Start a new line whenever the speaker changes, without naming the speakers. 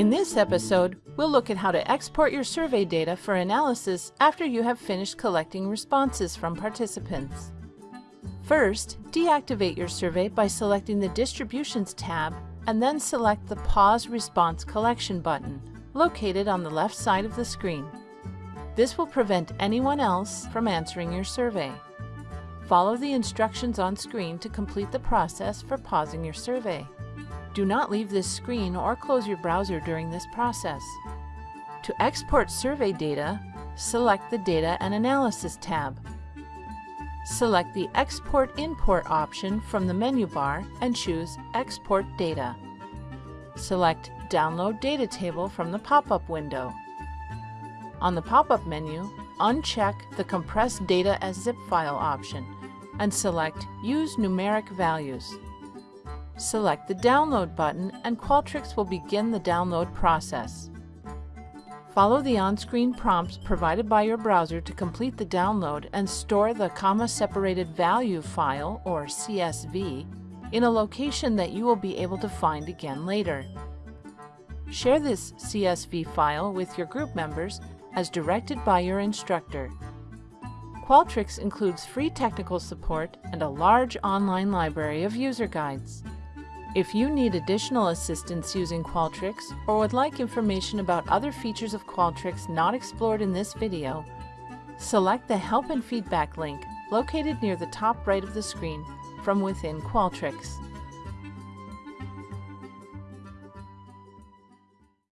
In this episode, we'll look at how to export your survey data for analysis after you have finished collecting responses from participants. First, deactivate your survey by selecting the Distributions tab and then select the Pause Response Collection button, located on the left side of the screen. This will prevent anyone else from answering your survey. Follow the instructions on screen to complete the process for pausing your survey. Do not leave this screen or close your browser during this process. To export survey data, select the Data and Analysis tab. Select the Export Import option from the menu bar and choose Export Data. Select Download Data Table from the pop-up window. On the pop-up menu, uncheck the Compress Data as Zip File option and select Use Numeric Values. Select the Download button and Qualtrics will begin the download process. Follow the on-screen prompts provided by your browser to complete the download and store the comma-separated value file, or CSV, in a location that you will be able to find again later. Share this CSV file with your group members as directed by your instructor. Qualtrics includes free technical support and a large online library of user guides. If you need additional assistance using Qualtrics or would like information about other features of Qualtrics not explored in this video, select the Help and Feedback link located near the top right of the screen from within Qualtrics.